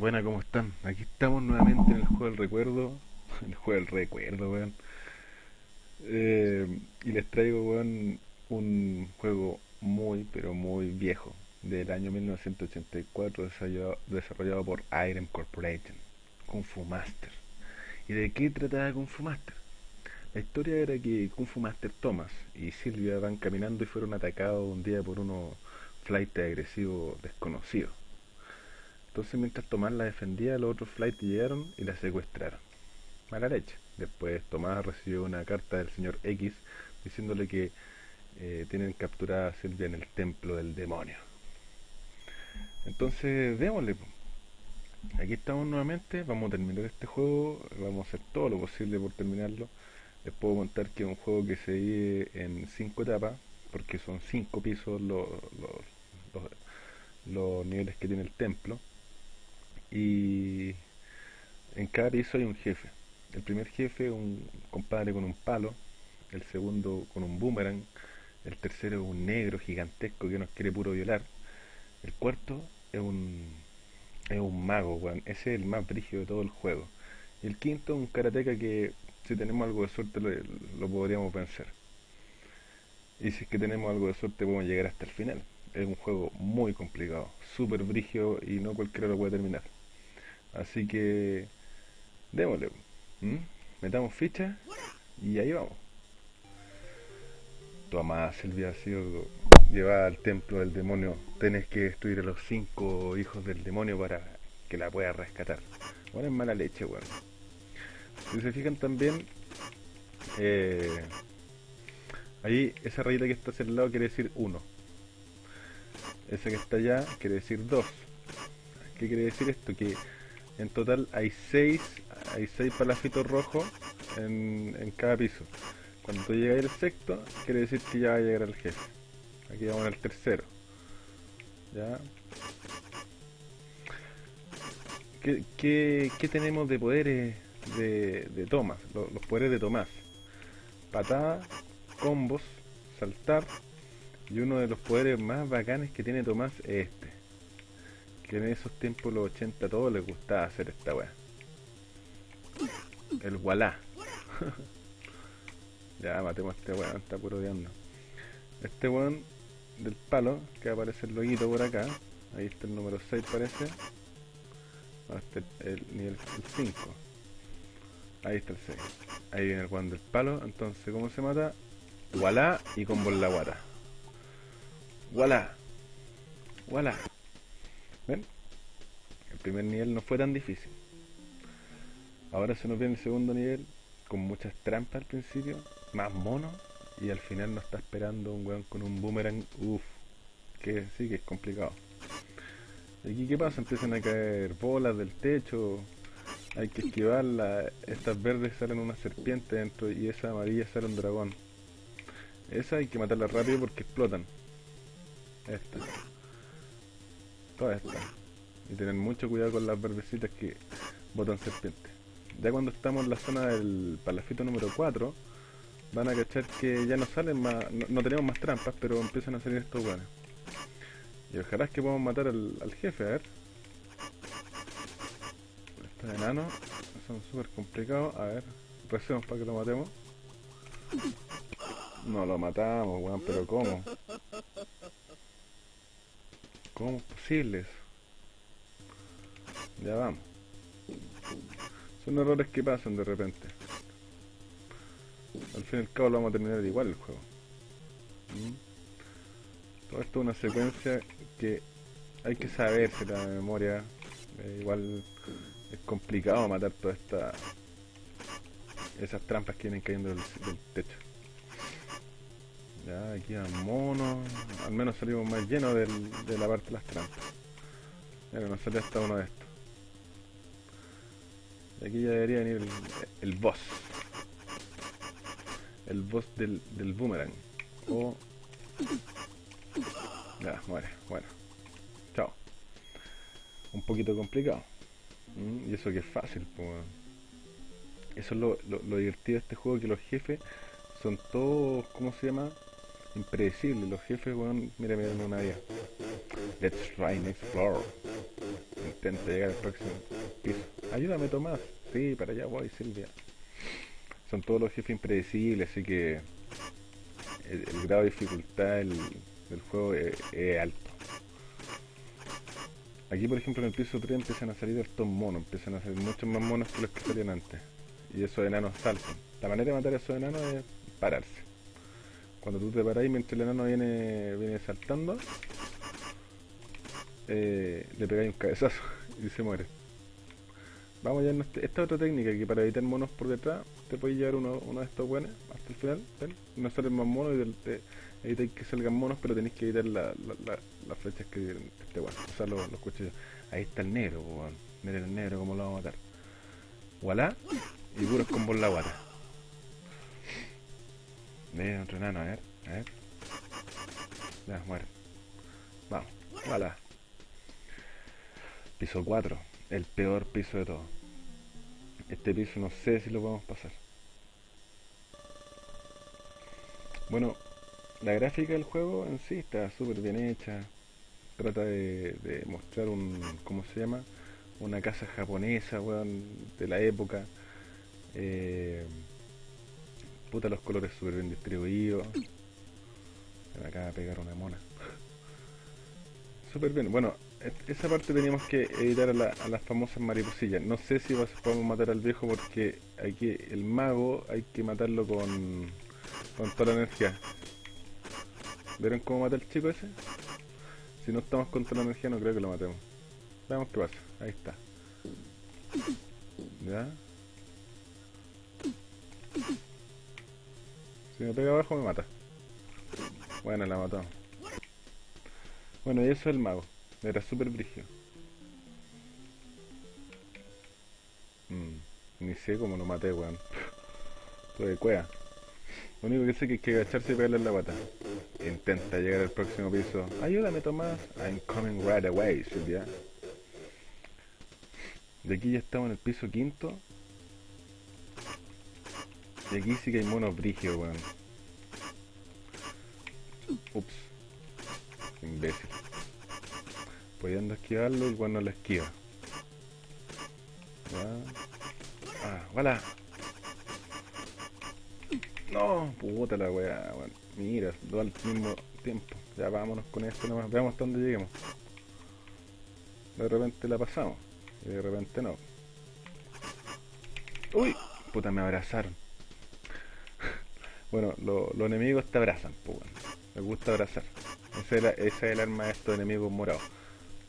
Buena, ¿cómo están? Aquí estamos nuevamente en el juego del recuerdo. El juego del recuerdo, weón. Eh, y les traigo, weón, un juego muy, pero muy viejo. Del año 1984, desarrollado, por Irem Corporation. Kung Fu Master. ¿Y de qué trataba Kung Fu Master? La historia era que Kung Fu Master Thomas y Silvia van caminando y fueron atacados un día por unos flight agresivos desconocidos entonces mientras Tomás la defendía, los otros flights llegaron y la secuestraron. Mala leche. Después Tomás recibió una carta del señor X diciéndole que eh, tienen capturada a Silvia en el templo del demonio. Entonces, démosle. Aquí estamos nuevamente, vamos a terminar este juego, vamos a hacer todo lo posible por terminarlo. Les puedo contar que es un juego que se divide en cinco etapas, porque son cinco pisos los, los niveles que tiene el templo y en cada piso hay un jefe. El primer jefe un compadre con un palo, el segundo con un boomerang, el tercero es un negro gigantesco que nos quiere puro violar, el cuarto es un, es un mago, ese es el más brígido de todo el juego. Y el quinto es un karateca que si tenemos algo de suerte lo, lo podríamos vencer. Y si es que tenemos algo de suerte podemos llegar hasta el final. Es un juego muy complicado, súper brígido y no cualquiera lo puede terminar. Así que démosle. Metamos ficha y ahí vamos. Toma, Silvia ha sido llevada al templo del demonio. Tienes que destruir a los cinco hijos del demonio para que la pueda rescatar. Bueno, es mala leche, weón. Si se fijan también, eh, ahí esa rayita que está hacia el lado quiere decir uno. Esa que está allá quiere decir dos. ¿Qué quiere decir esto? Que en total hay 6 hay seis palafitos rojos en, cada piso. Cuando tú llegas al sexto, quiere decir que ya va a llegar el jefe. Aquí vamos al tercero. ¿Ya? ¿Qué, tenemos de poderes de, Tomás? Los, los, poderes de Tomás. Patada, combos, saltar. Y uno de los poderes más bacanes que tiene Tomás es que en esos tiempos, los 80, a todos les gustaba hacer esta weá. El walá. ya, matemos a este weón, está puro odiando. Este weón del palo, que aparece el loguito por acá. Ahí está el número 6 parece. este el nivel 5. Ahí está el 6. Ahí viene el weón del palo. Entonces, ¿cómo se mata? Walá y con la guata. Walá. Walá. El primer nivel no fue tan difícil. Ahora se nos viene el segundo nivel con muchas trampas al principio, más monos, y al final nos está esperando un weón con un boomerang, uff, que sí que es complicado. ¿Y aquí qué pasa? Empiezan a caer bolas del techo, hay que esquivarla, estas verdes salen una serpiente dentro y esa amarilla sale un dragón. Esa hay que matarla rápido porque explotan. Esta todas estas. Y tener mucho cuidado con las verdecitas que botan serpientes. Ya cuando estamos en la zona del palafito número 4, van a cachar que ya no salen más, no, tenemos más trampas, pero empiezan a salir estos buenos. Y ojalá es que podamos matar al, jefe, a ver. Estos enanos son súper complicados. A ver, recemos para que lo matemos. No lo matamos, weón, pero ¿cómo? ¿Cómo es posible eso? Ya vamos. Son errores que pasan de repente. Al fin y al cabo lo vamos a terminar igual el juego. ¿Mm? Todo esto es una secuencia que hay que saberse la memoria. Eh, igual es complicado matar todas estas esas trampas que vienen cayendo del techo. Ya, aquí a monos. Al menos salimos más llenos de la parte de las trampas. Mira, nos sale hasta uno de estos. Y aquí ya debería venir el, boss. El boss del, del boomerang. O... Ya, muere. Bueno. Chao. Un poquito complicado. Mm, y eso que es fácil, pues. Eso es lo, lo divertido de este juego, que los jefes son todos, ¿cómo se llama? Impredecible. Los jefes, weón, mira, mira, una vía. Let's try and explore. Intenta llegar al próximo piso. Ayúdame, Tomás. Sí, para allá voy, Silvia. Son todos los jefes impredecibles, así que el, grado de dificultad del, juego es, alto. Aquí, por ejemplo, en el piso 3 empiezan a salir estos monos, empiezan a salir muchos más monos que los que salían antes. Y esos enanos saltan. La manera de matar a esos enanos es pararse. Cuando tú te paras mientras el enano viene, viene saltando, eh, le pegáis un cabezazo y se muere. Vamos ya en este, esta otra técnica que para evitar monos por detrás te puedes llevar uno, uno de estos buenos hasta el final, no salen más monos y te, que salgan monos pero tenéis que evitar la, las flechas que este bueno, usar los, cuchillos. Ahí está el negro, miren el negro como lo vamos a matar. Voilà, y puros combos la guata. Miren otro enano, a ver, a ver. Ya, muere. Vamos, voilà. Piso 4, el peor piso de todos. Este piso no sé si lo podemos pasar. Bueno, la gráfica del juego en sí está súper bien hecha. Trata de, mostrar un, ¿cómo se llama? Una casa japonesa, weón, de la época. Eh, puta, los colores súper bien distribuidos. Me acaba de pegar una mona. súper bien. Bueno, esa parte teníamos que evitar a, las famosas mariposillas. No sé si podemos matar al viejo porque aquí el mago hay que matarlo con, con toda la energía. ¿Vieron cómo mata el chico ese? Si no estamos con toda la energía no creo que lo matemos. Veamos qué pasa. Ahí está. ¿Ya? Si me pega abajo me mata. Bueno, la mató. Bueno, y eso es el mago. Era súper brígido. Mm, ni sé cómo lo maté, weón. Todo de cuea. Lo único que sé que hay que agacharse y pegarle en la pata. Intenta llegar al próximo piso. Ayúdame, Tomás. I'm coming right away, Silvia. De aquí ya estamos en el piso quinto. Y aquí sí que hay monos brígidos, weón. Ups. Imbécil pudiendo esquivarlo y cuando lo esquiva. Ya. Ah, voilà. No, puta la weá, bueno, mira, dos al mismo tiempo. Ya vámonos con esto nomás, veamos hasta dónde lleguemos. De repente la pasamos, y de repente no. Uy, puta, me abrazaron. Bueno, los enemigos te abrazan, pues bueno. Me gusta abrazar. Esa es, el arma de estos enemigos morados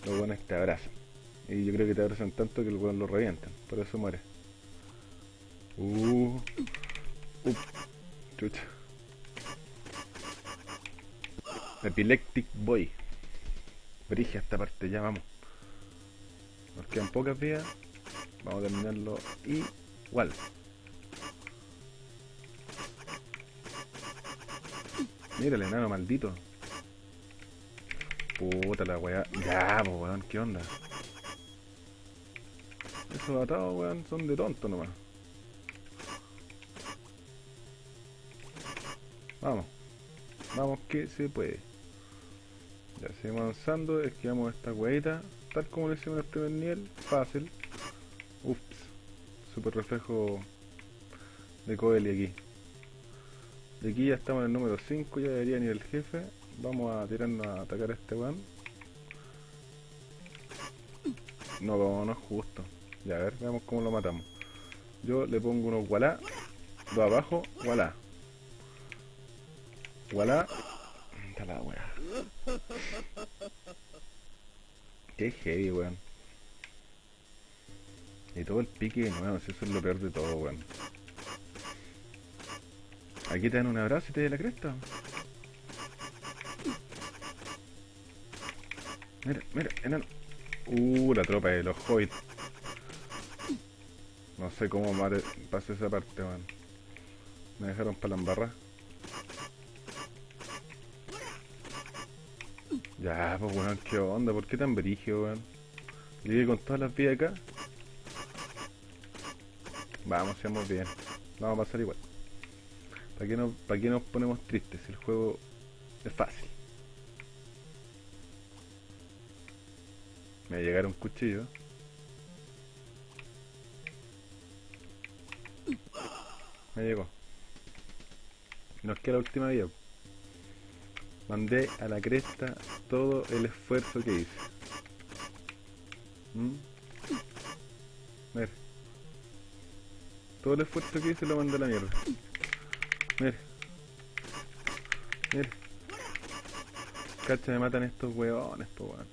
los buenos te abrazan. Y yo creo que te abrazan tanto que el weón lo revientan, por eso muere. Uh, uh, chucha. Epileptic Boy. Brige esta parte, ya vamos. Nos quedan pocas vías. Vamos a terminarlo igual. Mira el enano maldito. Puta la weá. Ya, weón, ¿qué onda? Esos atados, weón, son de tonto nomás. Vamos. Vamos que se puede. Ya seguimos avanzando, esquivamos esta weita. Tal como lo hicimos en el primer nivel. Fácil. Ups. Super reflejo de Coeli aquí. De aquí ya estamos en el número 5, ya debería ni el jefe. Vamos a tirarnos a atacar a este weón. No, no es justo. Ya, a ver, veamos cómo lo matamos. Yo le pongo unos walá. Dos abajo, walá. Walá. Está la weá. Qué heavy, weón. Y todo el pique nuevo, si eso es lo peor de todo, weón. Aquí te dan un abrazo y te da la cresta. Mira, mira, enano. Uh, la tropa de los hobbits. No sé cómo pasé esa parte, man. Me dejaron para la embarra. Ya, pues weón, qué onda, ¿por qué tan brigio, weón? Llegué con todas las vías acá. Vamos, seamos bien. Vamos a pasar igual. ¿Para qué, no, ¿Para qué nos ponemos tristes? El juego es fácil. Me llegaron cuchillos. Me llegó. Nos queda la última vía. Mandé a la cresta todo el esfuerzo que hice. ¿Mm? Ver. Todo el esfuerzo que hice lo mandé a la mierda. Mira. Mira. Cacha, me matan estos huevones, po weón.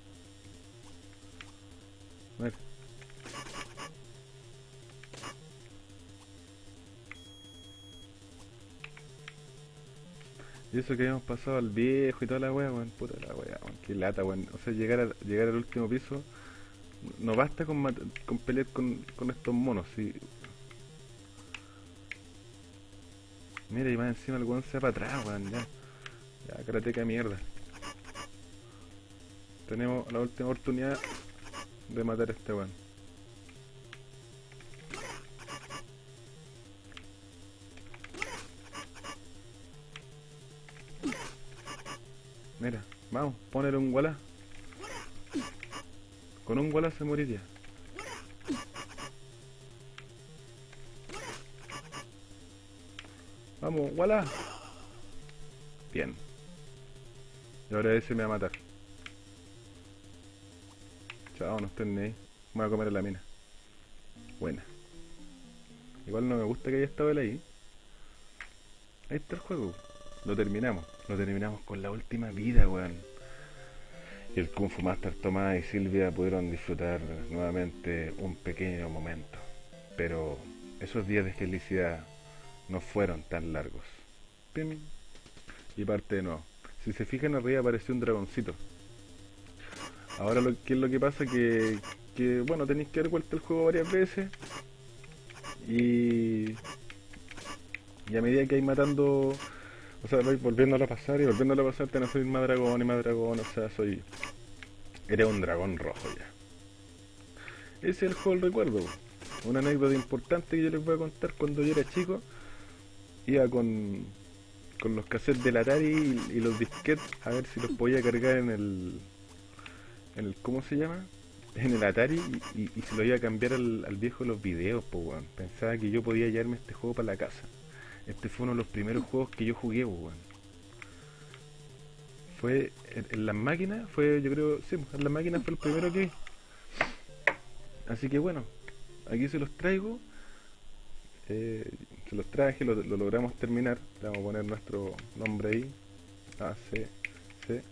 Mira. Y eso que habíamos pasado al viejo y toda la wea, weón. Puta la wea, weón. Qué lata, weón. O sea, llegar, llegar al último piso no basta con, con pelear con, con estos monos, sí. Mira, y más encima el weón se para atrás, weón, ya. Ya, karateca de mierda. Tenemos la última oportunidad de matar a este weón. Mira, vamos, poner un gualá. Con un gualá se moriría. Vamos, gualá. Bien. Y ahora ese me va a matar. Chao, no estén ni ahí. Me voy a comer en la mina. Buena. Igual no me gusta que haya estado él ahí. Ahí está el juego. Lo terminamos. Lo terminamos con la última vida, weón. Y el Kung Fu Master Tomás y Silvia pudieron disfrutar nuevamente un pequeño momento. Pero esos días de felicidad no fueron tan largos. Y parte de nuevo. Si se fijan arriba apareció un dragoncito. Ahora lo que es lo que pasa que, que bueno tenéis que dar vuelta el juego varias veces. Y, y a medida que hay matando o sea, voy volviéndolo a pasar y volviéndolo a pasar, te no soy más dragón y más dragón, o sea, soy... Eres un dragón rojo ya. Ese es el juego del recuerdo. Una anécdota importante que yo les voy a contar cuando yo era chico. Iba con, con los cassettes del Atari y, los disquetes a ver si los podía cargar en el... En el ¿Cómo se llama? En el Atari y, y, se lo iba a cambiar al, al viejo de los videos, pues, Pensaba que yo podía llevarme este juego para la casa. Este fue uno de los primeros juegos que yo jugué, weón. Fue en, las máquinas, fue yo creo, sí, en las máquinas fue el primero que Así que bueno, aquí se los traigo. Eh, se los traje, lo, logramos terminar. Le vamos a poner nuestro nombre ahí. A, C, C.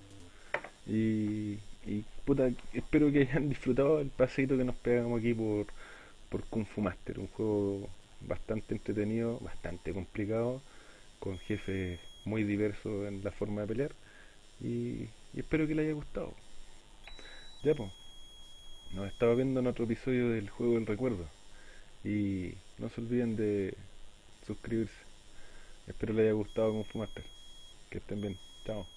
Y, y puta, espero que hayan disfrutado el paseito que nos pegamos aquí por, por Kung Fu Master, un juego bastante entretenido, bastante complicado, con jefes muy diversos en la forma de pelear y, espero que les haya gustado. Ya pues, nos estaba viendo en otro episodio del juego del recuerdo y no se olviden de suscribirse. Espero les haya gustado como fumaste. Que estén bien. Chao.